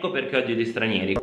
Ecco perché oggi gli stranieri.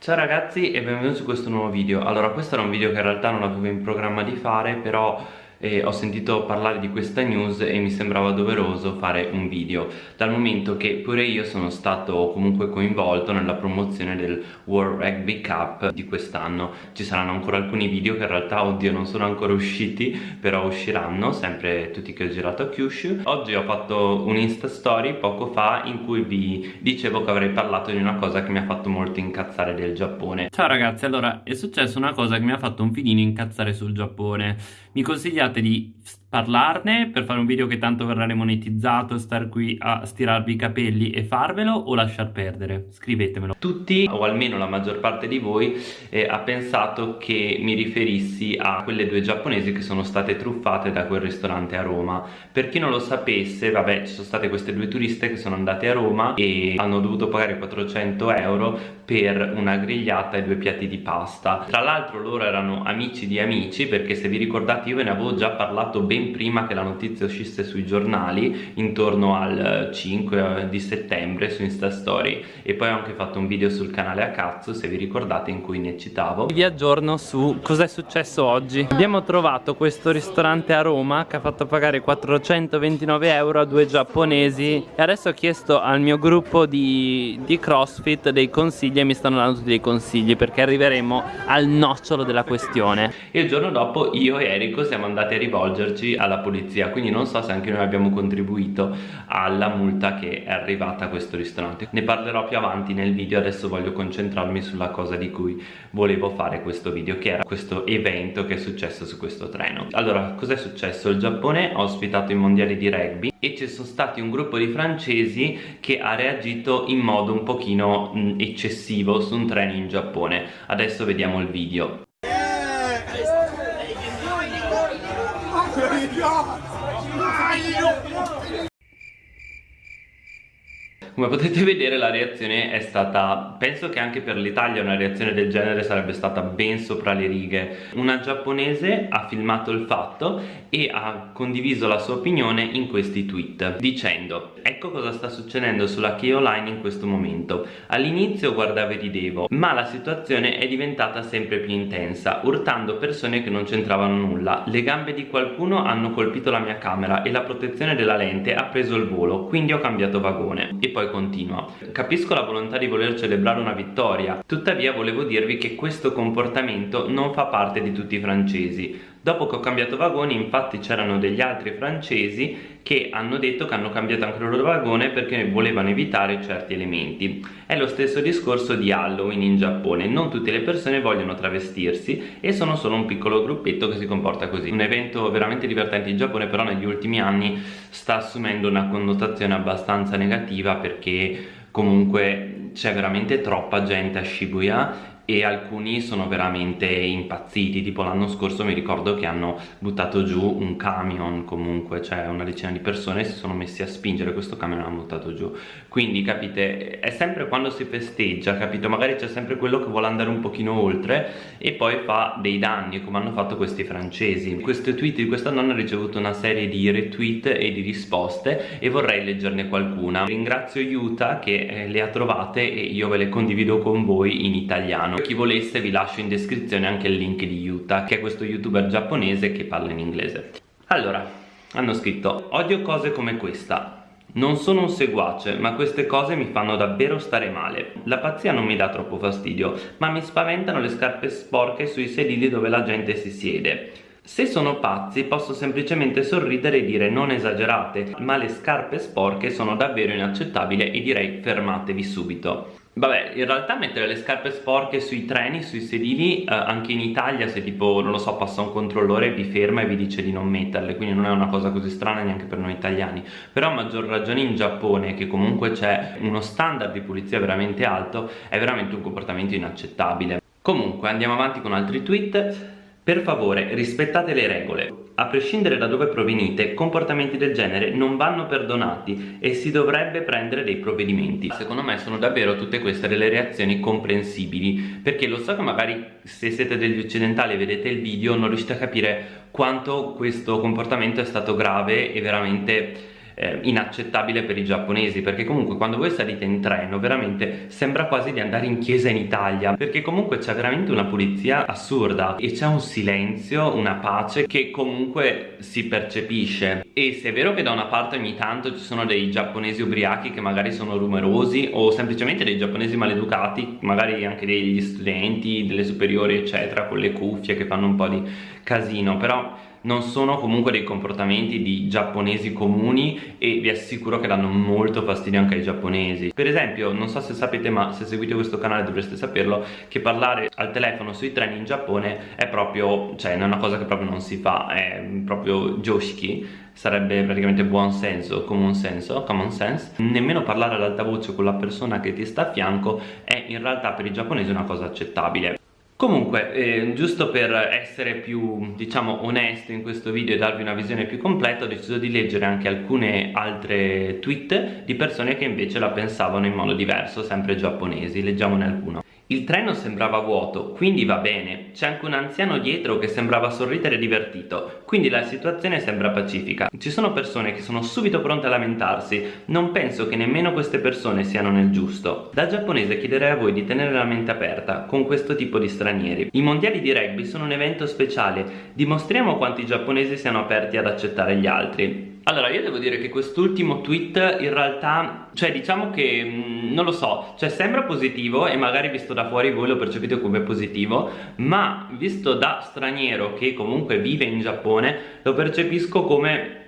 Ciao ragazzi e benvenuti su questo nuovo video. Allora questo era un video che in realtà non avevo in programma di fare Però e ho sentito parlare di questa news e mi sembrava doveroso fare un video dal momento che pure io sono stato comunque coinvolto nella promozione del World Rugby Cup di quest'anno. Ci saranno ancora alcuni video che in realtà oddio non sono ancora usciti però usciranno sempre tutti che ho girato a Kyushu. Oggi ho fatto un insta story poco fa in cui vi dicevo che avrei parlato di una cosa che mi ha fatto molto incazzare del Giappone. Ciao ragazzi allora è successa una cosa che mi ha fatto un filino incazzare sul Giappone. Mi consigliate di parlarne per fare un video che tanto verrà monetizzato, star qui a stirarvi i capelli e farvelo o lasciar perdere? Scrivetemelo. Tutti, o almeno la maggior parte di voi, eh, ha pensato che mi riferissi a quelle due giapponesi che sono state truffate da quel ristorante a Roma. Per chi non lo sapesse, vabbè, ci sono state queste due turiste che sono andate a Roma e hanno dovuto pagare 400 euro per una grigliata e due piatti di pasta. Tra l'altro loro erano amici di amici perché se vi ricordate io ve ne avevo già parlato ben prima che la notizia uscisse sui giornali intorno al 5 eh, di settembre su Instastory e poi ho anche fatto un video sul canale a cazzo se vi ricordate in cui ne citavo. Vi aggiorno su cosa è successo oggi. Abbiamo trovato questo ristorante a Roma che ha fatto pagare 429 euro a due giapponesi. E adesso ho chiesto al mio gruppo di, di crossfit dei consigli e mi stanno dando tutti dei consigli perché arriveremo al nocciolo della questione. E il giorno dopo io e Eriko siamo andati a rivolgerci oggi alla polizia. Quindi non so se anche noi abbiamo contribuito alla multa che è arrivata a questo ristorante. Ne parlerò più avanti nel video. Adesso voglio concentrarmi sulla cosa di cui volevo fare questo video che era questo evento che è successo su questo treno. Allora cos'è successo? il Giappone ha ospitato i mondiali di rugby e ci sono stati un gruppo di francesi che ha reagito in modo un pochino mh, eccessivo su un treno in Giappone. Adesso vediamo il video God! Come potete vedere la reazione è stata, penso che anche per l'Italia una reazione del genere sarebbe stata ben sopra le righe. Una giapponese ha filmato il fatto e ha condiviso la sua opinione in questi tweet dicendo Ecco cosa sta succedendo sulla Key Line in questo momento. All'inizio guardavo e ridevo, ma la situazione è diventata sempre più intensa, urtando persone che non c'entravano nulla. Le gambe di qualcuno hanno colpito la mia camera e la protezione della lente ha preso il volo, quindi ho cambiato vagone. E poi poi continua. Capisco la volontà di voler celebrare una vittoria Tuttavia volevo dirvi che questo comportamento non fa parte di tutti i francesi Dopo che ho cambiato vagone infatti c'erano degli altri francesi che hanno detto che hanno cambiato anche il loro vagone perché volevano evitare certi elementi. È lo stesso discorso di Halloween in Giappone, non tutte le persone vogliono travestirsi e sono solo un piccolo gruppetto che si comporta così. Un evento veramente divertente in Giappone però negli ultimi anni sta assumendo una connotazione abbastanza negativa perché comunque c'è veramente troppa gente a Shibuya e alcuni sono veramente impazziti. Tipo l'anno scorso mi ricordo che hanno buttato giù un camion comunque cioè una decina di persone si sono messi a spingere questo camion e l'hanno buttato giù. Quindi capite è sempre quando si festeggia capito magari c'è sempre quello che vuole andare un pochino oltre e poi fa dei danni come hanno fatto questi francesi. Questo tweet di questa donna ha ricevuto una serie di retweet e di risposte e vorrei leggerne qualcuna. Ringrazio Yuta che eh, le ha trovate e io ve le condivido con voi in italiano chi volesse vi lascio in descrizione anche il link di Yuta che è questo youtuber giapponese che parla in inglese allora hanno scritto odio cose come questa non sono un seguace, ma queste cose mi fanno davvero stare male. La pazzia non mi dà troppo fastidio, ma mi spaventano le scarpe sporche sui sedili dove la gente si siede. Se sono pazzi posso semplicemente sorridere e dire non esagerate, ma le scarpe sporche sono davvero inaccettabili e direi fermatevi subito. Vabbè, in realtà mettere le scarpe sporche sui treni, sui sedili, eh, anche in Italia se tipo, non lo so, passa un controllore vi ferma e vi dice di non metterle, quindi non è una cosa così strana neanche per noi italiani. Però a maggior ragione in Giappone, che comunque c'è uno standard di pulizia veramente alto, è veramente un comportamento inaccettabile. Comunque, andiamo avanti con altri tweet. Per favore, rispettate le regole. A prescindere da dove provenite, comportamenti del genere non vanno perdonati e si dovrebbe prendere dei provvedimenti. Secondo me sono davvero tutte queste delle reazioni comprensibili, perché lo so che magari se siete degli occidentali e vedete il video non riuscite a capire quanto questo comportamento è stato grave e veramente eh, inaccettabile per i giapponesi perché comunque quando voi salite in treno veramente sembra quasi di andare in chiesa in Italia perché comunque c'è veramente una pulizia assurda e c'è un silenzio, una pace che comunque si percepisce. E se è vero che da una parte ogni tanto ci sono dei giapponesi ubriachi che magari sono rumorosi o semplicemente dei giapponesi maleducati magari anche degli studenti delle superiori eccetera con le cuffie che fanno un po' di casino però non sono comunque dei comportamenti di giapponesi comuni e vi assicuro che danno molto fastidio anche ai giapponesi. Per esempio non so se sapete ma se seguite questo canale dovreste saperlo che parlare al telefono sui treni in Giappone è proprio cioè è una cosa che proprio non si fa è proprio joshiki sarebbe praticamente buon senso, common senso, common sense. Nemmeno parlare ad alta voce con la persona che ti sta a fianco è in realtà per i giapponesi una cosa accettabile Comunque, eh, giusto per essere più, diciamo, onesto in questo video e darvi una visione più completa ho deciso di leggere anche alcune altre tweet di persone che invece la pensavano in modo diverso, sempre giapponesi, leggiamone alcuno il treno sembrava vuoto, quindi va bene. C'è anche un anziano dietro che sembrava sorridere divertito, quindi la situazione sembra pacifica. Ci sono persone che sono subito pronte a lamentarsi, non penso che nemmeno queste persone siano nel giusto. Da giapponese chiederei a voi di tenere la mente aperta con questo tipo di stranieri. I mondiali di rugby sono un evento speciale, dimostriamo quanto i giapponesi siano aperti ad accettare gli altri. Allora io devo dire che quest'ultimo tweet in realtà Cioè diciamo che mm, non lo so Cioè sembra positivo e magari visto da fuori voi lo percepite come positivo Ma visto da straniero che comunque vive in Giappone Lo percepisco come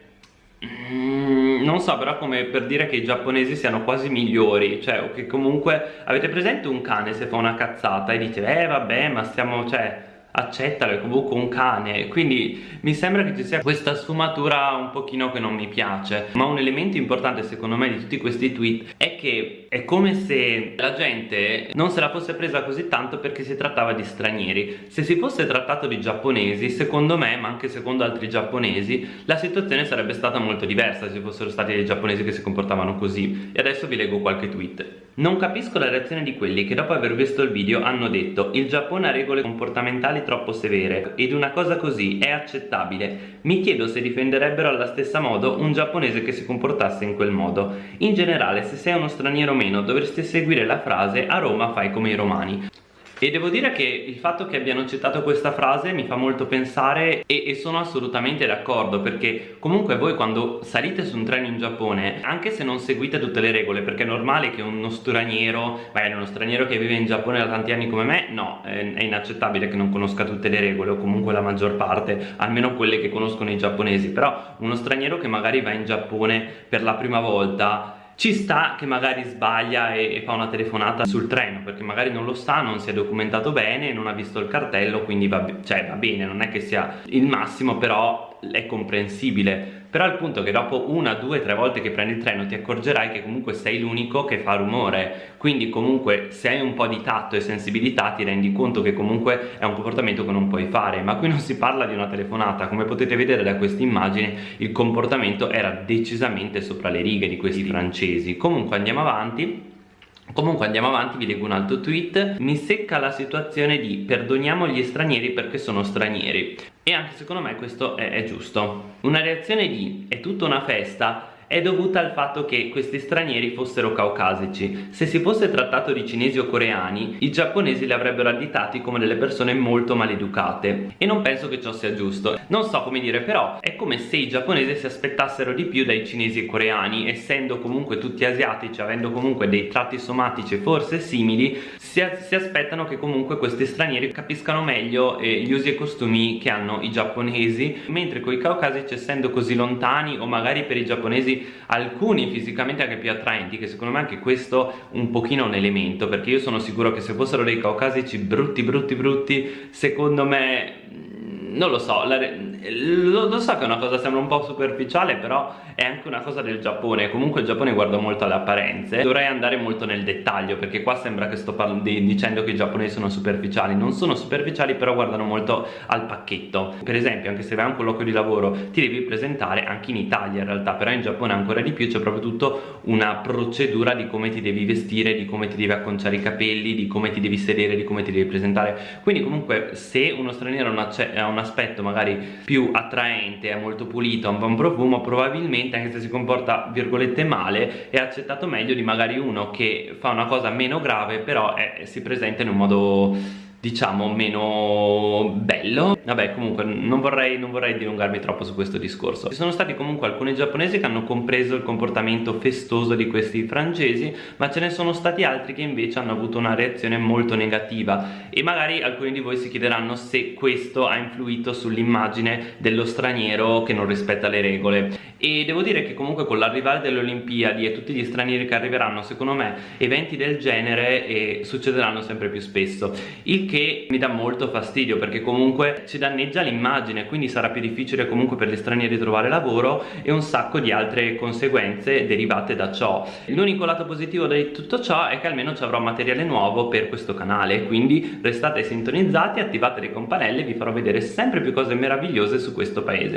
mm, non so però come per dire che i giapponesi siano quasi migliori cioè o che comunque avete presente un cane se fa una cazzata e dite eh vabbè ma stiamo cioè accettalo, è comunque un cane. Quindi mi sembra che ci sia questa sfumatura un pochino che non mi piace. Ma un elemento importante secondo me di tutti questi tweet è che è come se la gente non se la fosse presa così tanto perché si trattava di stranieri. Se si fosse trattato di giapponesi secondo me ma anche secondo altri giapponesi la situazione sarebbe stata molto diversa se fossero stati dei giapponesi che si comportavano così. E adesso vi leggo qualche tweet. Non capisco la reazione di quelli che dopo aver visto il video hanno detto il Giappone ha regole comportamentali troppo severe ed una cosa così è accettabile. Mi chiedo se difenderebbero alla stessa modo un giapponese che si comportasse in quel modo. In generale, se sei uno straniero o meno, dovresti seguire la frase a Roma fai come i romani e devo dire che il fatto che abbiano citato questa frase mi fa molto pensare e, e, sono assolutamente d'accordo perché comunque voi quando salite su un treno in Giappone anche se non seguite tutte le regole perché è normale che uno straniero magari uno straniero che vive in Giappone da tanti anni come me no, è, è inaccettabile che non conosca tutte le regole o comunque la maggior parte almeno quelle che conoscono i giapponesi. Però uno straniero che magari va in Giappone per la prima volta ci sta che magari sbaglia e, e, fa una telefonata sul treno perché magari non lo sa, non si è documentato bene, non ha visto il cartello quindi va, cioè, va bene, non è che sia il massimo però è comprensibile però il punto è che dopo una, due, tre volte che prendi il treno ti accorgerai che comunque sei l'unico che fa rumore. Quindi comunque se hai un po' di tatto e sensibilità ti rendi conto che comunque è un comportamento che non puoi fare. Ma qui non si parla di una telefonata. Come potete vedere da questa immagine il comportamento era decisamente sopra le righe di questi francesi. Comunque andiamo avanti. Comunque andiamo avanti, vi leggo un altro tweet. Mi secca la situazione di perdoniamo gli stranieri perché sono stranieri E anche secondo me questo è, è giusto. Una reazione di è tutta una festa è dovuta al fatto che questi stranieri fossero caucasici. Se si fosse trattato di cinesi o coreani, i giapponesi li avrebbero additati come delle persone molto maleducate e non penso che ciò sia giusto. Non so come dire, però è come se i giapponesi si aspettassero di più dai cinesi e coreani, essendo comunque tutti asiatici, avendo comunque dei tratti somatici forse simili, si, si aspettano che comunque questi stranieri capiscano meglio eh, gli usi e costumi che hanno i giapponesi, mentre con i caucasici essendo così lontani o magari per i giapponesi alcuni fisicamente anche più attraenti che secondo me anche questo un pochino un elemento perché io sono sicuro che se fossero dei caucasici brutti brutti brutti secondo me non lo so, la, lo, lo, so che è una cosa sembra un po' superficiale però è anche una cosa del Giappone. Comunque il Giappone guarda molto alle apparenze. Dovrei andare molto nel dettaglio perché qua sembra che sto di, dicendo che i giapponesi sono superficiali. Non sono superficiali però guardano molto al pacchetto. Per esempio anche se vai a un colloquio di lavoro ti devi presentare anche in Italia in realtà. Però in Giappone ancora di più c'è proprio tutto una procedura di come ti devi vestire di come ti devi acconciare i capelli di come ti devi sedere di come ti devi presentare. Quindi comunque se uno straniero ha un aspetto magari più attraente, è molto pulito, ha un buon profumo, probabilmente anche se si comporta virgolette male è accettato meglio di magari uno che fa una cosa meno grave però è, si presenta in un modo diciamo meno bello. Vabbè comunque non vorrei, non vorrei dilungarmi troppo su questo discorso. Ci sono stati comunque alcuni giapponesi che hanno compreso il comportamento festoso di questi francesi ma ce ne sono stati altri che invece hanno avuto una reazione molto negativa. E magari alcuni di voi si chiederanno se questo ha influito sull'immagine dello straniero che non rispetta le regole. E devo dire che comunque con l'arrivare delle Olimpiadi e tutti gli stranieri che arriveranno secondo me eventi del genere eh, succederanno sempre più spesso. Il che mi dà molto fastidio perché comunque ci danneggia l'immagine quindi sarà più difficile comunque per gli stranieri trovare lavoro e un sacco di altre conseguenze derivate da ciò. L'unico lato positivo di tutto ciò è che almeno ci avrò materiale nuovo per questo canale quindi restate sintonizzati attivate le campanelle vi farò vedere sempre più cose meravigliose su questo paese